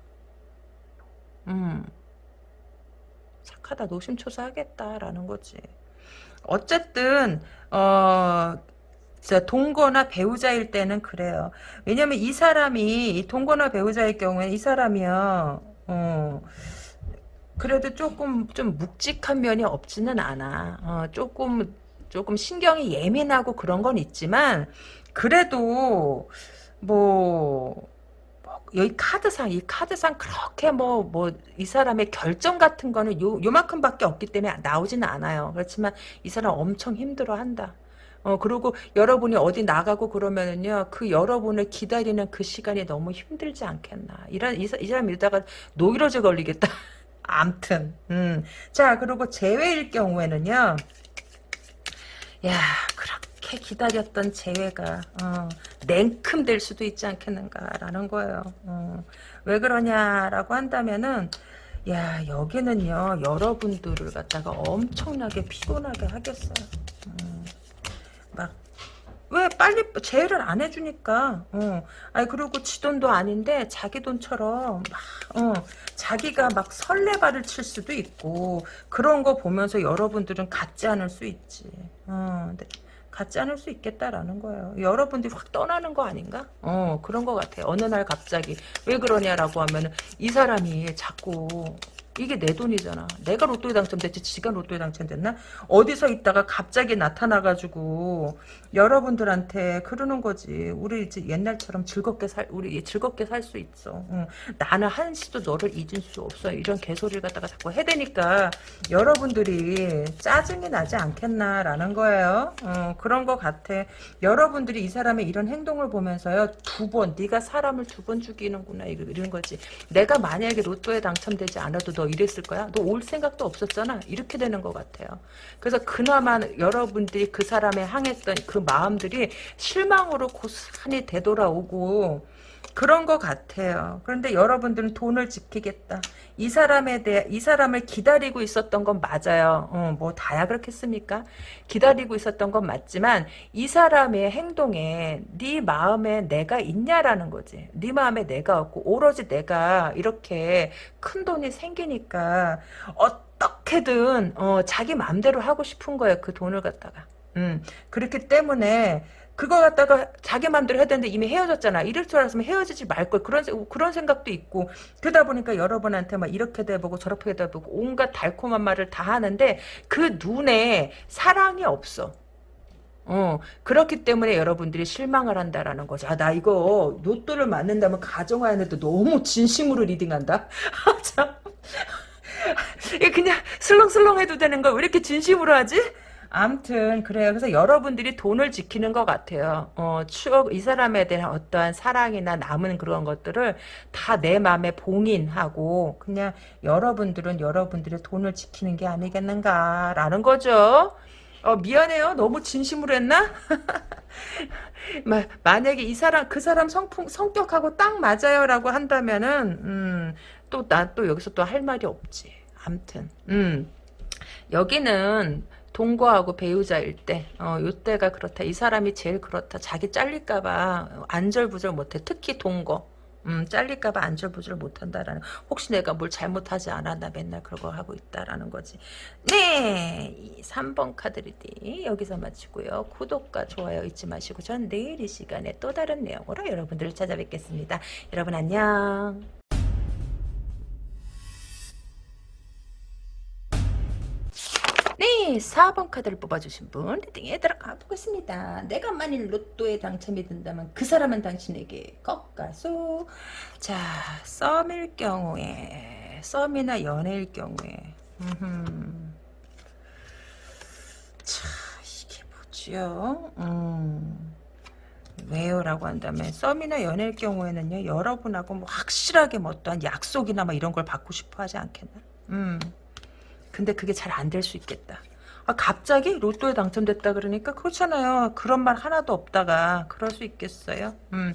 음. 착하다 노심초사하겠다라는 거지. 어쨌든 어 동거나 배우자일 때는 그래요. 왜냐면 이 사람이 이 동거나 배우자일 경우에 이 사람이요. 어 그래도 조금 좀 묵직한 면이 없지는 않아. 어, 조금 조금 신경이 예민하고 그런 건 있지만 그래도 뭐 여기 카드상 이 카드상 그렇게 뭐 뭐 이 사람의 결정 같은 거는 요 요만큼밖에 없기 때문에 나오지는 않아요. 그렇지만 이 사람 엄청 힘들어한다. 어 그리고 여러분이 어디 나가고 그러면은요 그 여러분을 기다리는 그 시간이 너무 힘들지 않겠나 이런 이, 이 사람 이러다가 노이로제 걸리겠다 암튼 음자 그리고 재회일 경우에는요 야 그렇게 그렇게 기다렸던 재회가 어, 냉큼 될 수도 있지 않겠는가라는 거예요. 어, 왜 그러냐라고 한다면은 야 여기는요 여러분들을 갖다가 엄청나게 피곤하게 하겠어요. 음, 막왜 빨리 재회를 안 해주니까 어. 아니 그리고 지 돈도 아닌데 자기 돈처럼 막 어, 자기가 막 설레발을 칠 수도 있고 그런 거 보면서 여러분들은 갖지 않을 수 있지 어, 갖지 않을 수 있겠다라는 거예요. 여러분들이 확 떠나는 거 아닌가? 어 그런 것 같아요. 어느 날 갑자기 왜 그러냐라고 하면 이 사람이 자꾸 이게 내 돈이잖아. 내가 로또에 당첨됐지 지가 로또에 당첨됐나? 어디서 있다가 갑자기 나타나가지고 여러분들한테 그러는 거지. 우리 이제 옛날처럼 즐겁게 살 우리 즐겁게 살 수 있어. 응. 나는 한시도 너를 잊을 수 없어. 이런 개소리를 갖다가 자꾸 해대니까 여러분들이 짜증이 나지 않겠나라는 거예요. 어, 그런 거 같아. 여러분들이 이 사람의 이런 행동을 보면서요 두 번 네가 사람을 두 번 죽이는구나 이런 거지. 내가 만약에 로또에 당첨되지 않아도 너 이랬을 거야? 너 올 생각도 없었잖아. 이렇게 되는 것 같아요. 그래서 그나마 여러분들이 그 사람에 향했던 그 마음들이 실망으로 고스란히 되돌아오고 그런 것 같아요. 그런데 여러분들은 돈을 지키겠다. 이 사람에 대해 이 사람을 기다리고 있었던 건 맞아요. 어, 뭐 다야 그렇겠습니까? 기다리고 있었던 건 맞지만 이 사람의 행동에 네 마음에 내가 있냐라는 거지. 네 마음에 내가 없고 오로지 내가 이렇게 큰 돈이 생기니까 어떻게든 어, 자기 마음대로 하고 싶은 거예요. 그 돈을 갖다가. 음, 그렇기 때문에 그거 갖다가 자기 마음대로 해야 되는데 이미 헤어졌잖아. 이럴 줄 알았으면 헤어지지 말걸. 그런, 그런 생각도 있고. 그러다 보니까 여러분한테 막 이렇게도 해보고 저렇게도 해보고 온갖 달콤한 말을 다 하는데 그 눈에 사랑이 없어. 어, 그렇기 때문에 여러분들이 실망을 한다라는 거죠. 아, 나 이거 로또를 맞는다면 가정하에도 너무 진심으로 리딩한다? 참. 그냥 슬렁슬렁 해도 되는 걸 왜 이렇게 진심으로 하지? 암튼 그래요. 그래서 여러분들이 돈을 지키는 것 같아요. 어, 추억 이 사람에 대한 어떠한 사랑이나 남은 그런 것들을 다 내 마음에 봉인하고 그냥 여러분들은 여러분들의 돈을 지키는 게 아니겠는가라는 거죠. 어, 미안해요. 너무 진심으로 했나? 만약에 이 사람 그 사람 성품 성격하고 딱 맞아요라고 한다면은 음, 또나또 여기서 또 할 말이 없지. 암튼 음. 여기는 동거하고 배우자일 때, 어, 요때가 그렇다. 이 사람이 제일 그렇다. 자기 잘릴까봐 안절부절 못해. 특히 동거. 음, 잘릴까봐 안절부절 못한다라는. 혹시 내가 뭘 잘못하지 않았나 맨날 그런 거 하고 있다라는 거지. 네! 3번 카드 reading 여기서 마치고요. 구독과 좋아요 잊지 마시고 전 내일 이 시간에 또 다른 내용으로 여러분들을 찾아뵙겠습니다. 여러분 안녕. 네, 4번 카드를 뽑아주신 분 reading에 들어가 보겠습니다. 내가 만일 로또에 당첨이 된다면 그 사람은 당신에게 꺾가수 자, 썸일 경우에 썸이나 연애일 경우에. 자, 이게 뭐지요? 음. 왜요 라고 한다면 썸이나 연애일 경우에는요 여러분하고 뭐 확실하게 뭐 어떠한 약속이나 뭐 이런 걸 받고 싶어 하지 않겠나 음 근데 그게 잘 안 될 수 있겠다. 아, 갑자기 로또에 당첨됐다 그러니까 그렇잖아요. 그런 말 하나도 없다가 그럴 수 있겠어요. 음,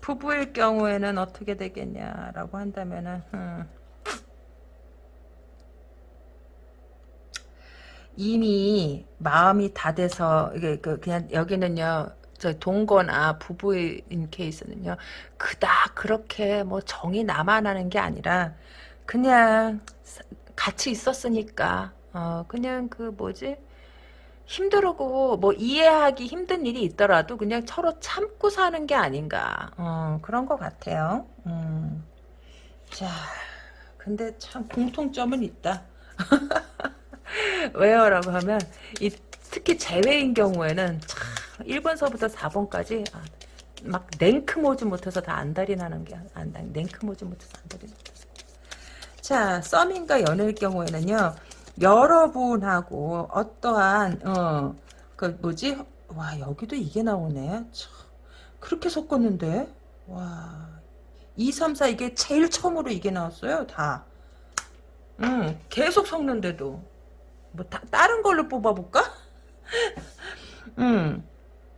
부부일 경우에는 어떻게 되겠냐라고 한다면은 음, 이미 마음이 다 돼서 이게 그 그냥 여기는요. 저 동거나 부부인 케이스는요. 그닥 그렇게 뭐 정이 남아나는 게 아니라 그냥 같이 있었으니까. 어 그냥 그 뭐지? 힘들고 뭐 이해하기 힘든 일이 있더라도 그냥 서로 참고 사는 게 아닌가. 어 그런 것 같아요. 음. 자 근데 참 공통점은 있다. 왜요 라고 하면 이 특히 제외인 경우에는 참 1번서부터 4번까지 아, 막 냉크 모지 못해서 다 안달이 나는 게 안달 냉크 모지 못해서 안달이 나 자, 썸인가 연애일 경우에는요, 여러분하고 어떠한, 어, 그 뭐지? 와, 여기도 이게 나오네. 참, 그렇게 섞었는데? 와, 2, 3, 4 이게 제일 처음으로 이게 나왔어요, 다. 응, 계속 섞는데도. 뭐, 다, 다른 걸로 뽑아 볼까? 응.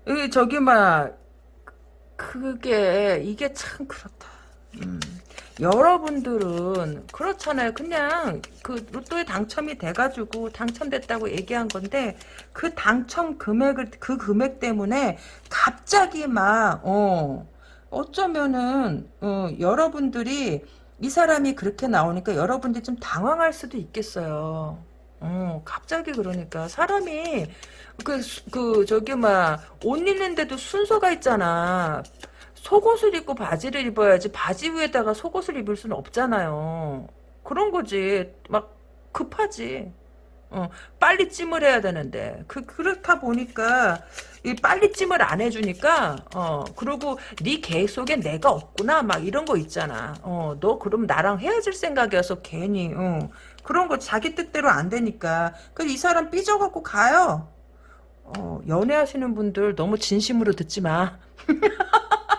이, 저기, 막, 그게, 이게 참 그렇다. 음. 여러분들은 그렇잖아요. 그냥 그 로또에 당첨이 돼가지고 당첨됐다고 얘기한 건데 그 당첨 금액을 그 금액 때문에 갑자기 막 어, 어쩌면은 어, 여러분들이 이 사람이 그렇게 나오니까 여러분들이 좀 당황할 수도 있겠어요. 어, 갑자기 그러니까 사람이 그, 그 저기 막 옷 입는데도 순서가 있잖아. 속옷을 입고 바지를 입어야지 바지 위에다가 속옷을 입을 수는 없잖아요. 그런 거지. 막 급하지. 어, 빨리 찜을 해야 되는데 그 그렇다 보니까 이 빨리 찜을 안 해주니까 어 그리고 네 계획 속에 내가 없구나 막 이런 거 있잖아 어 너 그럼 나랑 헤어질 생각이어서 괜히 어 그런 거 자기 뜻대로 안 되니까 그이 사람 삐져갖고 가요 어 연애하시는 분들 너무 진심으로 듣지 마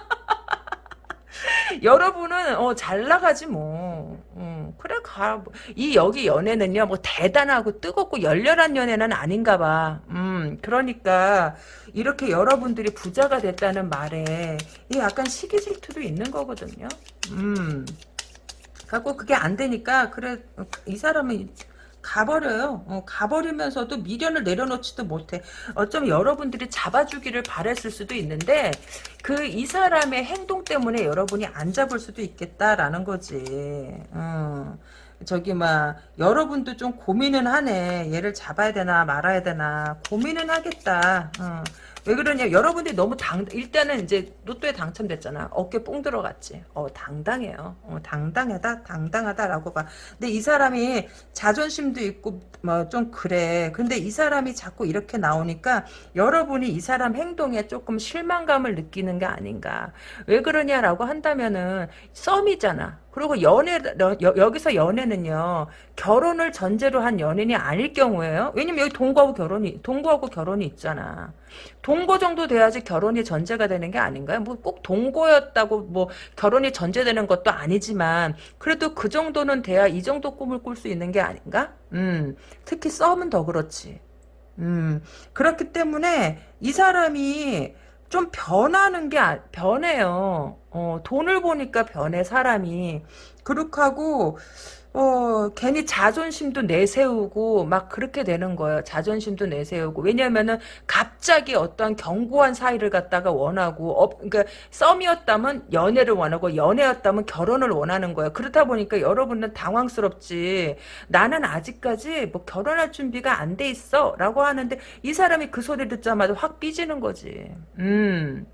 여러분은 어, 잘 나가지 뭐. 음, 그래 가. 뭐. 이 여기 연애는요 뭐 대단하고 뜨겁고 열렬한 연애는 아닌가 봐. 음, 그러니까 이렇게 여러분들이 부자가 됐다는 말에 이 약간 시기 질투도 있는 거거든요. 음. 갖고 그게 안 되니까 그래 이 사람은 가버려요. 어, 가버리면서도 미련을 내려놓지도 못해. 어쩌면 여러분들이 잡아주기를 바랬을 수도 있는데 그 이 사람의 행동 때문에 여러분이 안 잡을 수도 있겠다라는 거지. 어. 저기 막 여러분도 좀 고민은 하네. 얘를 잡아야 되나 말아야 되나 고민은 하겠다. 어. 왜 그러냐? 여러분들이 너무 당 일단은 이제 로또에 당첨됐잖아. 어깨 뽕 들어갔지. 어 당당해요. 어, 당당하다 당당하다라고 봐. 근데 이 사람이 자존심도 있고 뭐 좀 그래. 근데 이 사람이 자꾸 이렇게 나오니까 여러분이 이 사람 행동에 조금 실망감을 느끼는 게 아닌가. 왜 그러냐라고 한다면은 썸이잖아. 그리고 연애 여, 여기서 연애는요 결혼을 전제로 한 연인이 아닐 경우에요. 왜냐면 여기 동거하고 결혼이 동거하고 결혼이 있잖아. 동거 정도 돼야지 결혼이 전제가 되는 게 아닌가요? 뭐 꼭 동거였다고 뭐 결혼이 전제되는 것도 아니지만 그래도 그 정도는 돼야 이 정도 꿈을 꿀 수 있는 게 아닌가? 음, 특히 썸은 더 그렇지. 음, 그렇기 때문에 이 사람이 좀 변하는 게 아, 변해요. 어, 돈을 보니까 변해 사람이. 그렇게 하고 어, 괜히 자존심도 내세우고 막 그렇게 되는 거예요. 자존심도 내세우고. 왜냐면은 갑자기 어떠한 견고한 사이를 갖다가 원하고 어, 그러니까 썸이었다면 연애를 원하고 연애였다면 결혼을 원하는 거예요. 그렇다 보니까 여러분은 당황스럽지. 나는 아직까지 뭐 결혼할 준비가 안 돼 있어라고 하는데 이 사람이 그 소리 듣자마자 확 삐지는 거지. 음.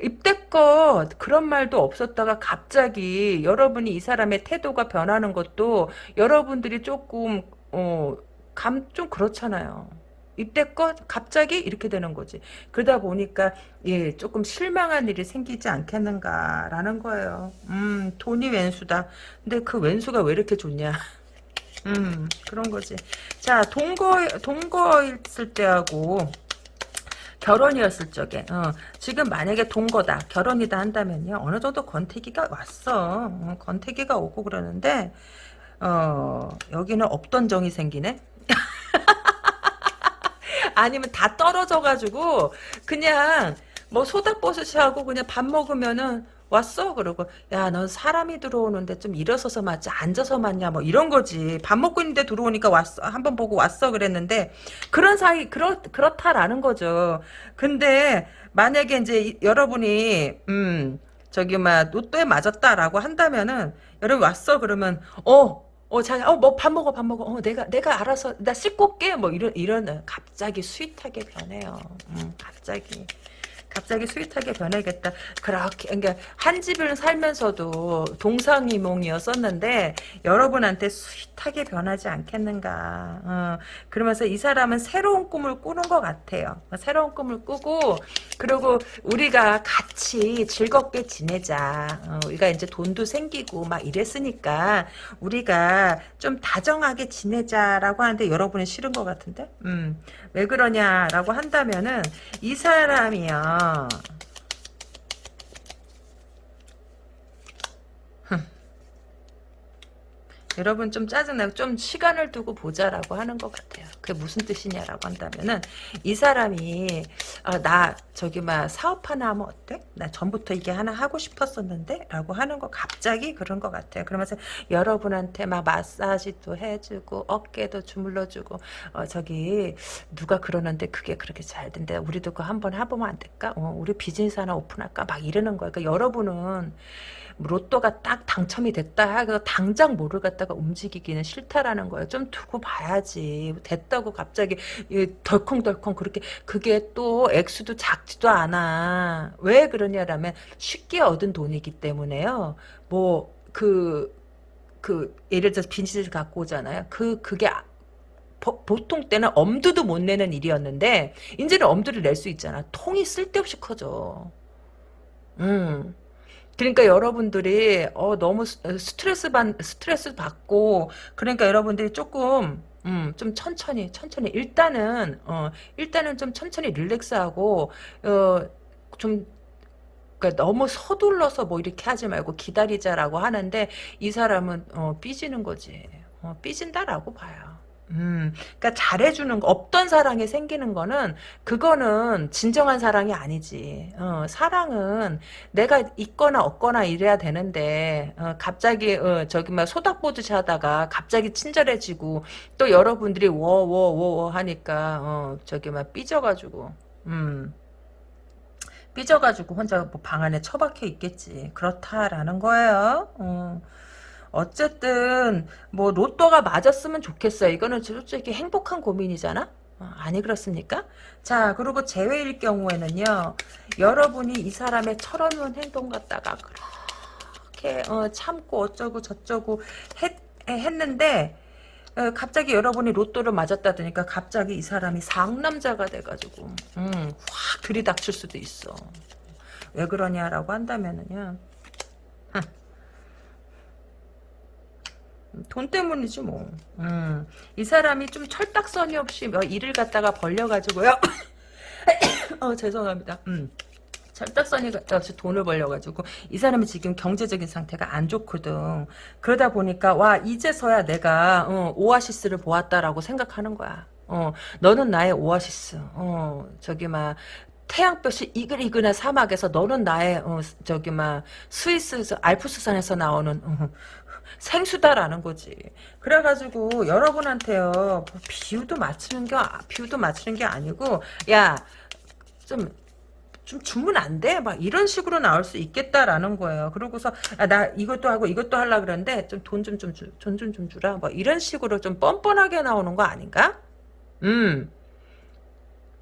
입대껏 그런 말도 없었다가 갑자기 여러분이 이 사람의 태도가 변하는 것도 여러분들이 조금 어, 감 좀 그렇잖아요. 입대껏 갑자기 이렇게 되는 거지. 그러다 보니까 예 조금 실망한 일이 생기지 않겠는가라는 거예요. 음 돈이 왼수다. 근데 그 왼수가 왜 이렇게 좋냐. 음 그런 거지. 자 동거 동거 있을 때하고 결혼이었을 적에 어, 지금 만약에 동거다 결혼이다 한다면요. 어느 정도 권태기가 왔어. 어, 권태기가 오고 그러는데 어, 여기는 없던 정이 생기네? 아니면 다 떨어져 가지고 그냥 뭐 소다버섯이 하고 그냥 밥 먹으면은 왔어? 그러고 야 넌 사람이 들어오는데 좀 일어서서 맞지 앉아서 맞냐 뭐 이런 거지 밥 먹고 있는데 들어오니까 왔어 한번 보고 왔어 그랬는데 그런 사이 그렇 그렇다라는 거죠 근데 만약에 이제 여러분이 음 저기 막 로또에 맞았다라고 한다면은 여러분 왔어 그러면 어 어, 자, 어, 뭐, 밥 먹어, 밥 먹어. 어, 내가, 내가 알아서, 나 씻고 올게. 뭐, 이런, 이런, 갑자기 sweet하게 변해요. 음, 갑자기. 갑자기 sweet하게 변하겠다. 그렇게 그러니까 한 집을 살면서도 동상이몽이었었는데 여러분한테 sweet하게 변하지 않겠는가. 어, 그러면서 이 사람은 새로운 꿈을 꾸는 것 같아요. 새로운 꿈을 꾸고 그리고 우리가 같이 즐겁게 지내자. 어, 우리가 이제 돈도 생기고 막 이랬으니까 우리가 좀 다정하게 지내자라고 하는데 여러분은 싫은 것 같은데. 음. 왜 그러냐라고 한다면은 이 사람이요. 여러분 좀 짜증나고 좀 시간을 두고 보자라고 하는 것 같아요. 그게 무슨 뜻이냐라고 한다면은 이 사람이 아, 나 저기 막 사업 하나 하면 어때? 나 전부터 이게 하나 하고 싶었었는데 라고 하는 거 갑자기 그런 것 같아요. 그러면서 여러분한테 막 마사지도 해주고 어깨도 주물러주고 어, 저기 누가 그러는데 그게 그렇게 잘 된대. 우리도 그거 한번 해보면 안 될까? 어, 우리 비즈니스 하나 오픈할까? 막 이러는 거예요. 그러니까 여러분은 로또가 딱 당첨이 됐다 하고 당장 뭐를 갖다가 움직이기는 싫다라는 거예요. 좀 두고 봐야지. 됐다고 갑자기 덜컹덜컹 그렇게 그게 또 액수도 작지도 않아. 왜 그러냐라면 쉽게 얻은 돈이기 때문에요. 뭐그그 예를 들어서 빈티지를 갖고 오잖아요. 그 그게 아- 보, 보통 때는 엄두도 못 내는 일이었는데 이제는 엄두를 낼 수 있잖아. 통이 쓸데없이 커져. 음. 그러니까 여러분들이 어 너무 스- 스트레스 받 스트레스 받고 그러니까 여러분들이 조금 음, 좀 천천히 천천히 일단은 어 일단은 좀 천천히 릴렉스하고 어 좀 그러니까 너무 서둘러서 뭐 이렇게 하지 말고 기다리자라고 하는데 이 사람은 어 삐지는 거지. 어 삐진다라고 봐요. 음, 그러니까 잘해주는 거, 없던 사랑이 생기는 거는 그거는 진정한 사랑이 아니지. 어, 사랑은 내가 있거나 없거나 이래야 되는데 어, 갑자기 어, 저기 막 소닥보듯이 하다가 갑자기 친절해지고 또 여러분들이 워워워 하니까 어, 저기 막 삐져가지고 음. 삐져가지고 혼자 뭐 방 안에 처박혀 있겠지. 그렇다라는 거예요. 어. 어쨌든 뭐 로또가 맞았으면 좋겠어요. 이거는 솔직히 행복한 고민이잖아. 어, 아니 그렇습니까? 자 그리고 재회일 경우에는요. 여러분이 이 사람의 철없는 행동 갖다가 그렇게 어, 참고 어쩌고 저쩌고 했, 했는데 어, 갑자기 여러분이 로또를 맞았다더니까 갑자기 이 사람이 상남자가 돼가지고 음, 확 들이닥칠 수도 있어. 왜 그러냐라고 한다면은요. 돈 때문이지 뭐. 음, 이 사람이 좀 철딱서니 없이 뭐 일을 갖다가 벌려가지고요. 어 죄송합니다. 음. 철딱서니 없이 돈을 벌려가지고 이 사람이 지금 경제적인 상태가 안 좋거든. 그러다 보니까 와 이제서야 내가 어, 오아시스를 보았다라고 생각하는 거야. 어 너는 나의 오아시스. 어 저기 막 태양볕이 이글이글한 사막에서 너는 나의 어, 저기 막 스위스 알프스산에서 나오는 어, 생수다라는 거지. 그래가지고 여러분한테요 뭐 비유도 맞추는 게 비유도 맞추는 게 아니고 야좀 좀 주면 안 돼? 막 이런 식으로 나올 수 있겠다라는 거예요. 그러고서 아, 나 이것도 하고 이것도 하려 그러는데 좀 돈 좀 좀 돈 좀 좀 주라. 뭐 이런 식으로 좀 뻔뻔하게 나오는 거 아닌가? 음.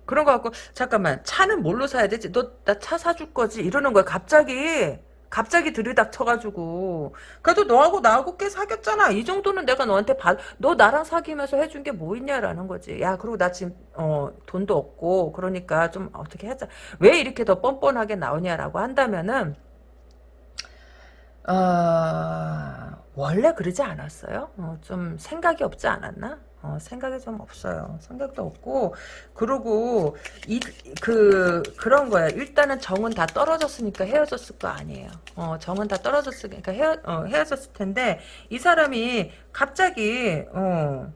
그런 거 갖고 잠깐만 차는 뭘로 사야 되지? 너 나 차 사줄 거지? 이러는 거야. 갑자기 갑자기 들이닥쳐가지고 그래도 너하고 나하고 꽤 사귀었잖아. 이 정도는 내가 너한테 받, 너 나랑 사귀면서 해준 게 뭐 있냐라는 거지. 야 그리고 나 지금 어 돈도 없고 그러니까 좀 어떻게 하자. 왜 이렇게 더 뻔뻔하게 나오냐라고 한다면은 어, 원래 그러지 않았어요? 어, 좀 생각이 없지 않았나? 어, 생각이 좀 없어요. 생각도 없고, 그러고, 이, 그, 그런 거예요. 일단은 정은 다 떨어졌으니까 헤어졌을 거 아니에요. 어, 정은 다 떨어졌으니까 헤어, 어, 헤어졌을 텐데, 이 사람이 갑자기, 어,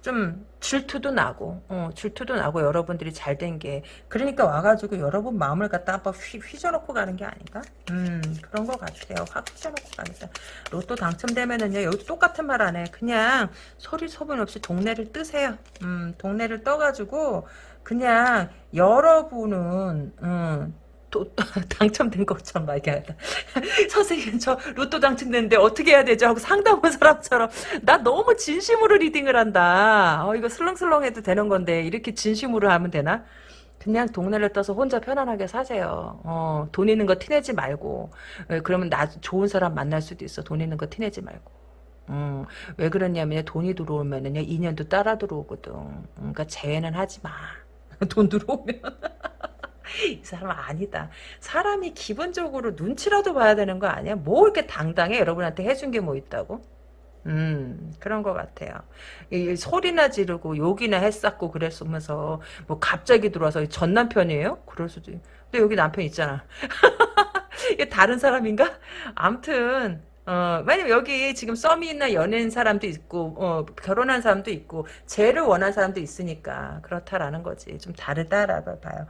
좀 질투도 나고 어, 질투도 나고 여러분들이 잘 된 게 그러니까 와가지고 여러분 마음을 갖다 한번 휘, 휘저놓고 가는 게 아닌가? 음 그런 것 같아요. 확 휘저놓고 가겠다. 로또 당첨되면은요 여기 똑같은 말 안 해. 그냥 소리 소문 없이 동네를 뜨세요. 음 동네를 떠가지고 그냥 여러분은 음, 또 당첨된 것처럼 말하다 선생님 저 로또 당첨됐는데 어떻게 해야 되죠? 하고 상담한 사람처럼 나 너무 진심으로 리딩을 한다. 어, 이거 슬렁슬렁 해도 되는 건데 이렇게 진심으로 하면 되나? 그냥 동네를 떠서 혼자 편안하게 사세요. 어, 돈 있는 거 티내지 말고. 예, 그러면 나 좋은 사람 만날 수도 있어. 돈 있는 거 티내지 말고. 음, 왜 그러냐면 돈이 들어오면은요 인연도 따라 들어오거든. 그러니까 재회는 하지 마. 돈 들어오면. 이 사람 아니다. 사람이 기본적으로 눈치라도 봐야 되는 거 아니야? 뭐 이렇게 당당해? 여러분한테 해준 게 뭐 있다고? 음, 그런 것 같아요. 이, 소리나 지르고 욕이나 했었고 그랬으면서 뭐 갑자기 들어와서 전 남편이에요? 그럴 수도. 있- 근데 여기 남편 있잖아. 다른 사람인가? 암튼 어, 왜냐면 여기 지금 썸이 있나 연애인 사람도 있고, 어, 결혼한 사람도 있고, 재를 원한 사람도 있으니까, 그렇다라는 거지. 좀 다르다라고 봐요.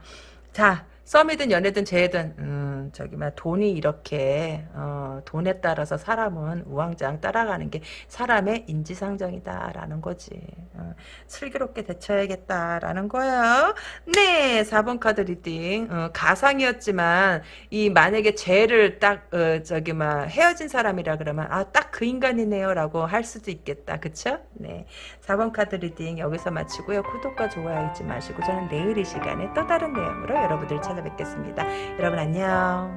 자, 썸이든 연애든 재든, 음, 저기, 막, 돈이 이렇게, 어, 돈에 따라서 사람은 우왕좌왕 따라가는 게 사람의 인지상정이다라는 거지. 어, 슬기롭게 대처해야겠다라는 거예요. 네, 4번 카드 reading. 어, 가상이었지만, 이, 만약에 죄를 딱, 어, 저기, 막, 헤어진 사람이라 그러면, 아, 딱 그 인간이네요. 라고 할 수도 있겠다. 그쵸? 네. 4번 카드 reading 여기서 마치고요. 구독과 좋아요 잊지 마시고, 저는 내일 이 시간에 또 다른 내용으로 여러분들 찾아뵙겠습니다. 여러분 안녕.